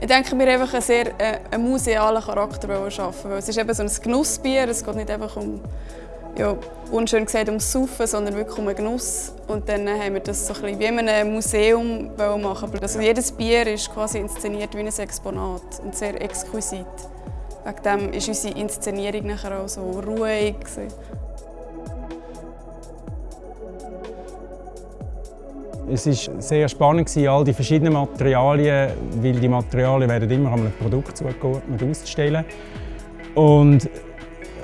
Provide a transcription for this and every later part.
Ich denke, wir einfach einen sehr äh, einen musealen Charakter schaffen. Weil es ist eben so ein Genussbier. Es geht nicht einfach um, ja, unschön gesagt, ums Saufen, sondern wirklich um einen Genuss. Und dann haben wir das so ein wie in einem Museum machen. Also jedes Bier ist quasi inszeniert wie ein Exponat und sehr exquisit. Wegen dem ist unsere Inszenierung nachher auch so ruhig. Es war sehr spannend, all die verschiedenen Materialien, weil die Materialien werden immer einem Produkt zugeordnet auszustellen. Und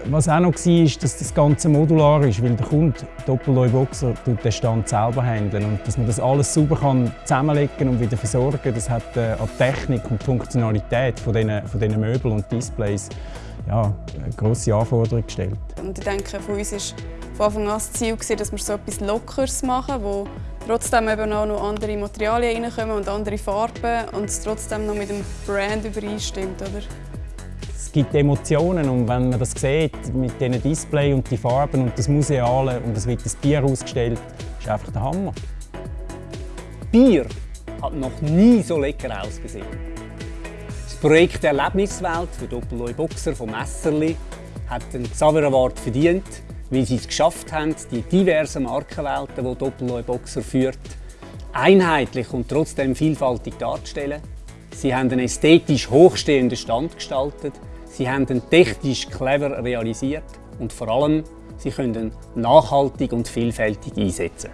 was auch noch war, ist, dass das Ganze modular ist, weil der Kunde Doppelleu Boxer den Stand selber handeln und dass man das alles sauber kann zusammenlegen und wieder versorgen, das hat äh, an Technik und Funktionalität von diesen, von diesen Möbeln und Displays ja, eine grosse Anforderung gestellt. Und ich denke, von uns war von Anfang an das Ziel, dass wir so etwas Lockeres machen, wo trotzdem eben auch noch andere Materialien reinkommen und andere Farben und es trotzdem noch mit dem Brand übereinstimmt. Oder? Es gibt Emotionen und wenn man das sieht, mit diesen Display und die Farben und das Museale und es wird das Bier ausgestellt, ist einfach der Hammer. Bier hat noch nie so lecker ausgesehen. Projekt Erlebniswelt für Doppelneu Boxer vom Messerli hat den Xaver Award verdient weil sie es geschafft haben, die diversen Markenwelten, die Doppelneu Boxer führt, einheitlich und trotzdem vielfältig darzustellen. Sie haben einen ästhetisch hochstehenden Stand gestaltet, sie haben ihn technisch clever realisiert und vor allem, sie können ihn nachhaltig und vielfältig einsetzen.